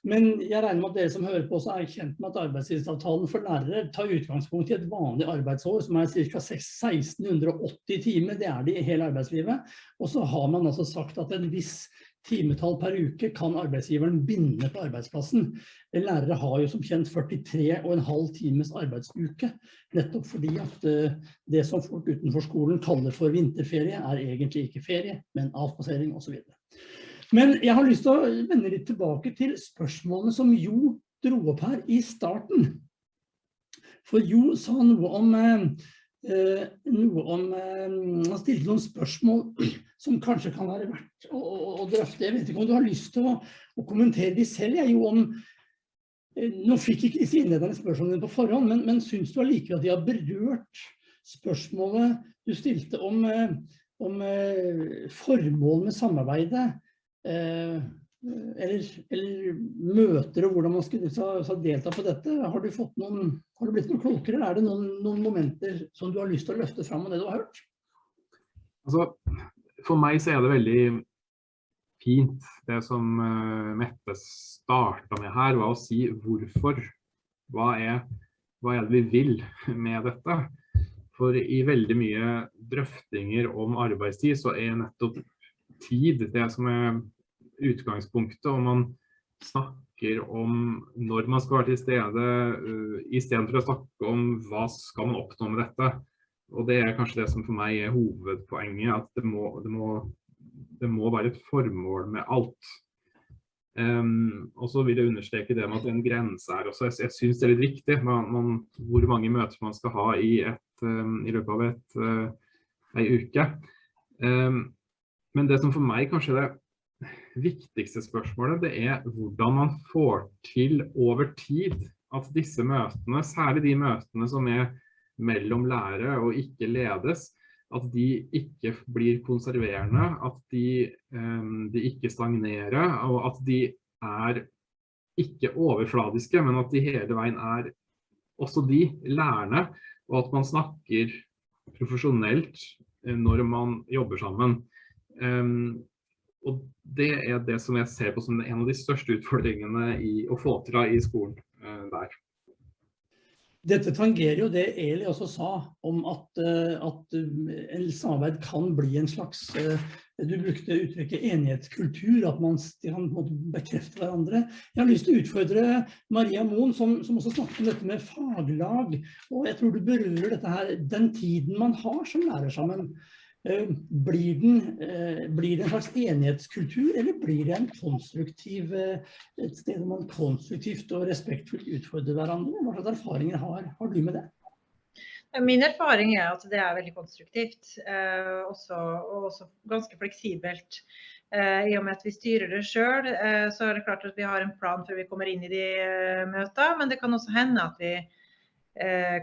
[SPEAKER 1] men jeg regner med at dere som hører på også er kjent med at arbeidslivsavtalen for lærere tar utgangspunkt i et vanlig arbeidsår som er ca. 1680 timer. Det er det i hele arbeidslivet. Og så har man altså sagt at en viss timetall per uke kan arbeidsgiveren binde på arbeidsplassen. Lærere har jo som kjent 43,5 times arbeidsuke, nettopp fordi at eh, det som folk utenfor skolen kaller for vinterferie, er egentlig ikke ferie, men avspasering osv. Men jeg har lyst til å vende litt tilbake til spørsmålene som Jo dro opp her i starten. For Jo sa noe om eh, eh, noe om Han stilte noen spørsmål som kanskje kan være verdt å, å, å drøfte. Jeg vet ikke om du har lyst til å, å kommentere de selv, jeg, jo om eh, Nå fikk ikke disse innlederne spørsmålene på forhånd, men, men syns du allikevel at de har berørt spørsmålet du stilte om, eh, om eh, formål med samarbeidet? Eller, eller møter og hvordan man skulle delta på dette. Har du, noen, har du blitt noe klokere, er det noen, noen momenter som du har lyst til å løfte fram av det du har hørt?
[SPEAKER 2] Altså, for meg så er det veldig fint det som eh, Mette starta med her, var å si hvorfor. Hva er, hva er det vi vil med dette? For i veldig mye drøftinger om arbeidstid, så er nettopp tid det som er utgangspunktet. Og man snakker om når man skal være til stede, uh, istedenfor å snakke om hva skal man oppnå med dette. Og det er kanskje det som for meg er hovedpoenget, at det må, det må, det må være et formål med alt. Um, og så vil jeg understreke det med at en grense er også, jeg, jeg synes det er litt viktig, man, man, hvor mange møter man skal ha i, et, um, i løpet av et, uh, ei uke. Um, men det som for meg kanskje er det viktigste spørsmålet, det er hvordan man får til over tid at disse møtene, særlig de møtene som er mellom lære og ikke ledes, at de ikke blir konserverende, at de, um, de ikke stagnerer, og at de er ikke overfladiske, men at de hele veien er også de lærende, og at man snakker profesjonelt eh, når man jobber sammen. Um, og det er det som jeg ser på som en av de største utfordringene i å få til i skolen uh, der.
[SPEAKER 1] Dette tangerer jo det Eli også sa om at, uh, at en samarbeid kan bli en slags uh, Du brukte uttrykket enighetskultur, at man kan bekrefte hverandre. Jeg har lyst til å utfordre Maria Moen, som, som også snakket om dette med faglag. Og jeg tror du berører dette her, den tiden man har som lærer sammen. Blir, den, blir det en slags enighetskultur, eller blir det en konstruktiv, et sted man konstruktivt og respektfullt utfordrer hverandre? Hva slags erfaringer har, har du med det?
[SPEAKER 6] Min erfaring er at det er veldig konstruktivt, eh, og også ganske fleksibelt. Eh, I og med at vi styrer det sjøl, eh, så er det klart at vi har en plan før vi kommer inn i de møtene. Men det kan også hende at vi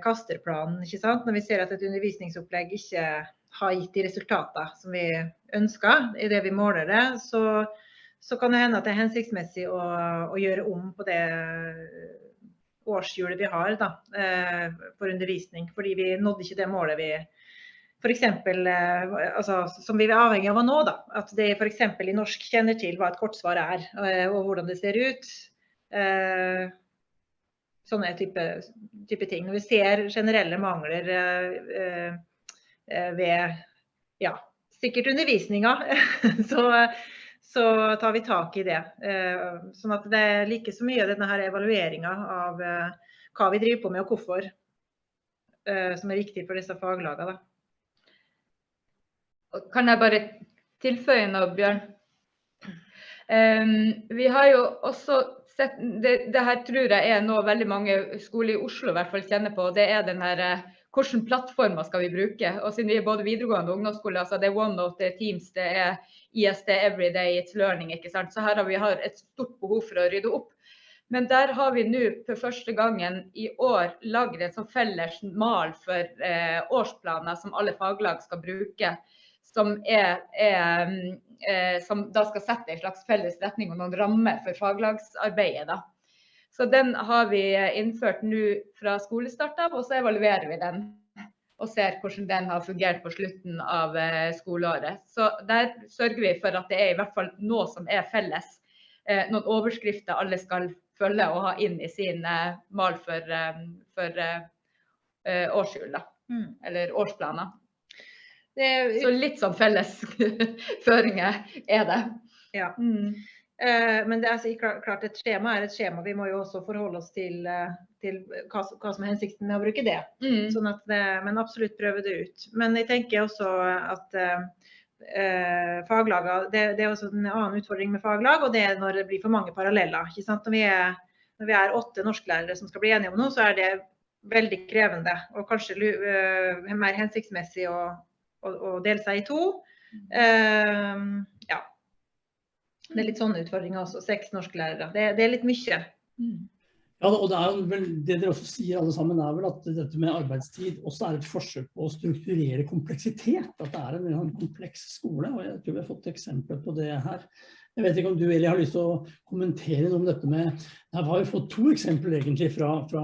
[SPEAKER 6] kaster planen. Når vi ser at et undervisningsopplegg ikke har gitt de resultatene som vi ønsker i det vi måler det, så, så kan det hende at det er hensiktsmessig å, å gjøre om på det årshjulet vi har da, for undervisning. Fordi vi nådde ikke det målet vi f.eks. Altså, som vi er avhengig av å nå. Da. At det f.eks. i norsk kjenner til hva et kortsvar er, og hvordan det ser ut. Sånne type, type ting. Når vi ser generelle mangler ved ja, sikkert undervisninga, så, så, tar vi tak i det. Sånn at det er like så mye denne her evalueringa av hva vi driver på med og hvorfor, som er viktig for disse faglagene.
[SPEAKER 5] Kan jeg bare tilføye noe, Bjørn? Um, vi har jo også sett, det, det, her tror jeg er noe veldig mange skoler i Oslo i hvert fall kjenner på. Det er den her hvilke plattformer skal vi bruke. Og siden vi er både videregående og ungdomsskole, altså det er OneNote, det er Teams, det er ISD Everyday, It's Learning. ikke sant? Så her har vi et stort behov for å rydde opp. Men der har vi nå for første gangen i år lagd en sånn felles mal for eh, årsplaner som alle faglag skal bruke. Som, er, er, eh, som da skal sette en slags felles retning og noen rammer for faglagsarbeidet. da. Så den har vi innført nå fra skolestart av, og så evaluerer vi den. Og ser hvordan den har fungert på slutten av eh, skoleåret. Så der sørger vi for at det er i hvert fall noe som er felles. Eh, noen overskrifter alle skal følge og ha inn i sin eh, mal for, for årshjul. Mm. Eller årsplaner. Så litt sånn felles føringer er det.
[SPEAKER 6] Ja. Mm. Eh, men det er altså klart et skjema er et skjema. Vi må jo også forholde oss til, eh, til hva, hva, som er hensikten med å bruke det. Mm. Sånn at, men absolutt prøve det ut. Men jeg tenker også at eh, faglaget, det, det, er også en annen utfordring med faglag, og det er når det blir for mange paralleller. Når vi, er, når, vi er, åtte norsklærere som skal bli enige om noe, så er det veldig krevende. Og kanskje uh, mer hensiktsmessig å, å, å, dele seg i to. Uh. Det er litt sånne utfordringer også. Seks norsklærere. Det, det er litt mye.
[SPEAKER 1] Mm. Ja, og det, er vel, det dere også sier alle sammen er vel at dette med arbeidstid også er et forsøk på å strukturere kompleksitet. At det er en, en kompleks skole. og Jeg tror vi har fått eksempler på det her. Jeg vet ikke om du Eli, har lyst til å kommentere noe om dette med Her har vi fått to eksempler egentlig fra, fra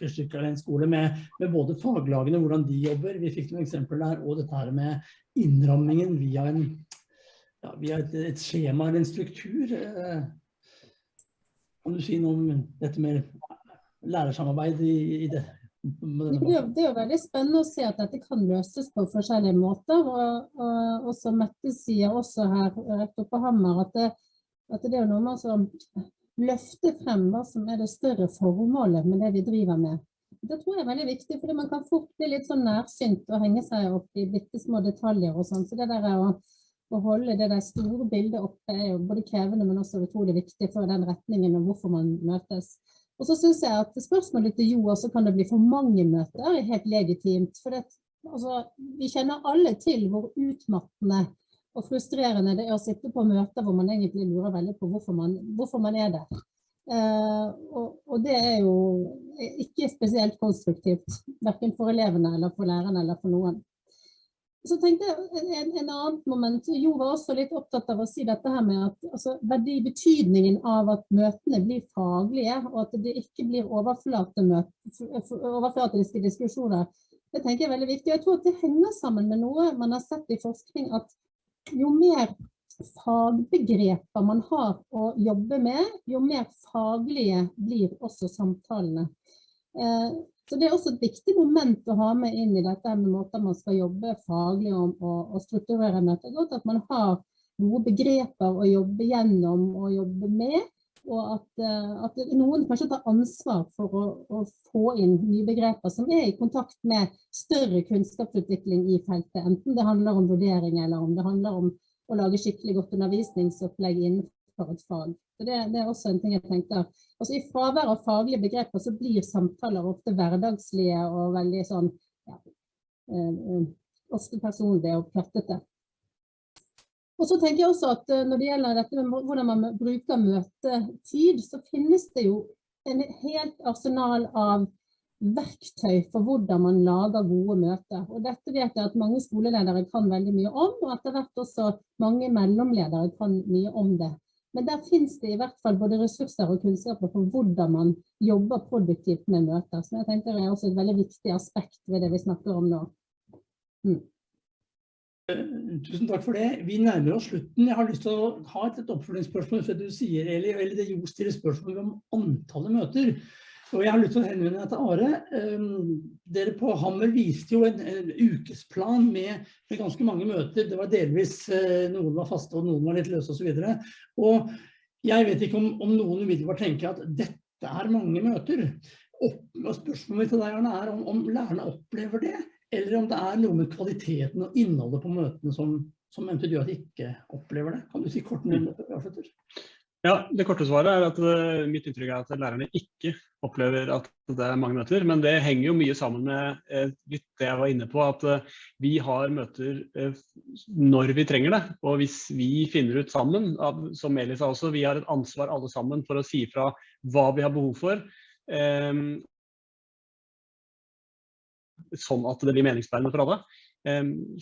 [SPEAKER 1] Fyrstikkalen skole med, med, både faglagene, hvordan de jobber. Vi fikk noen eksempler der, og dette her med innrammingen via en ja, har et, et, skjema eller en struktur. Eh, kan du si noe om dette med lærersamarbeid i, i det?
[SPEAKER 7] Det er, jo veldig spennende å se at dette kan løses på forskjellige måter. Og, og, og som Mette sier også her rett oppe på Hammer, at det, at det er noe med å løfte frem hva som er det større formålet med det vi driver med. Det tror jeg er veldig viktig, for man kan fort bli litt sånn nærsynt og henge seg opp i bitte små detaljer og sånn. Så det der er å å holde det der store bildet oppe er jo både krevende, men også utrolig viktig for den retningen og hvorfor man møtes. Og så synes jeg at spørsmålet til Jo også kan det bli for mange møter, er helt legitimt. For det, altså, vi kjenner alle til hvor utmattende og frustrerende det er å sitte på møter hvor man egentlig lurer veldig på hvorfor man, hvorfor man er der. Uh, og, og, det er jo ikke spesielt konstruktivt, hverken for elevene eller for lærerne eller for noen. Så tenkte jeg en, en annen moment, Jo var også litt opptatt av å si dette her med at altså, verdibetydningen av at møtene blir faglige, og at det ikke blir overflatiske diskusjoner. Det tenker jeg er veldig viktig. Jeg tror at det henger sammen med noe man har sett i forskning, at jo mer fagbegreper man har å jobbe med, jo mer faglige blir også samtalene. Så det er også et viktig moment å ha med inn i dette med måter man skal jobbe faglig om og, og strukturere møter at man har gode begreper å jobbe gjennom og jobbe med, og at, eh, at noen kanskje tar ansvar for å, å, få inn nye begreper som er i kontakt med større kunnskapsutvikling i feltet, enten det handler om vurdering eller om det handler om å lage skikkelig godt undervisningsopplegg innenfor et fag. Så det, det, er også en ting jeg tenker. Altså I fravær av faglige begreper så blir samtaler ofte hverdagslige og veldig sånn ja, eh, ofte personlige og plattete. Og så tenker jeg også at når det gjelder dette med hvordan man bruker møtetid, så finnes det jo en helt arsenal av verktøy for hvordan man lager gode møter. Og dette vet jeg at mange skoleledere kan veldig mye om, og etter hvert også mange mellomledere kan mye om det. Men der finnes det i hvert fall både ressurser og kunnskaper for hvordan man jobber produktivt med møter. som jeg tenker er også et veldig viktig aspekt ved det vi snakker om nå. Mm.
[SPEAKER 1] Tusen takk for det. Vi nærmer oss slutten. Jeg har lyst til å ha et oppfølgingsspørsmål for du sier, Eli, eller det Jo stiller spørsmål om antallet møter. Og jeg har lyst til å henvende meg til Are. Um, dere på Hammer viste jo en, en ukesplan med, med, ganske mange møter. Det var delvis uh, noen var faste og noen var litt løse osv. Og, og jeg vet ikke om, om noen umiddelbart tenker at dette er mange møter. Opp, og spørsmålet til deg Arne, er om, om, lærerne opplever det, eller om det er noe med kvaliteten og innholdet på møtene som, som eventuelt gjør at de ikke opplever det. Kan du si kort om det?
[SPEAKER 4] Ja, Det korte svaret er at uh, mitt inntrykk er at lærerne ikke opplever at det er mange møter. Men det henger jo mye sammen med uh, litt det jeg var inne på, at uh, vi har møter når vi trenger det. Og hvis vi finner ut sammen, som Eli sa også, vi har et ansvar alle sammen for å si fra hva vi har behov for. Um, sånn at det blir meningsbærende for alle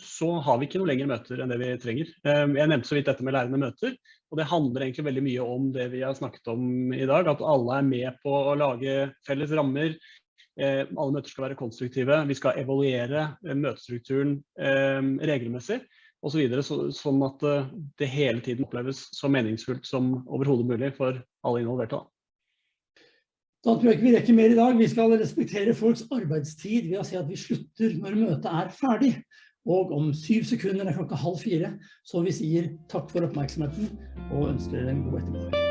[SPEAKER 4] så har vi ikke noe lengre møter enn det vi trenger. Jeg nevnte så vidt dette med lærende møter, og det handler egentlig veldig mye om det vi har snakket om i dag, at alle er med på å lage felles rammer. Alle møter skal være konstruktive. Vi skal evaluere møtestrukturen regelmessig osv. Så sånn at det hele tiden oppleves så meningsfullt som overhodet mulig for alle involverte.
[SPEAKER 1] Da tror jeg ikke vi rekker mer i dag. Vi skal respektere folks arbeidstid ved å si at vi slutter når møtet er ferdig. Og om syv sekunder er klokka halv fire, så vi sier takk for oppmerksomheten og ønsker dere en god ettermiddag.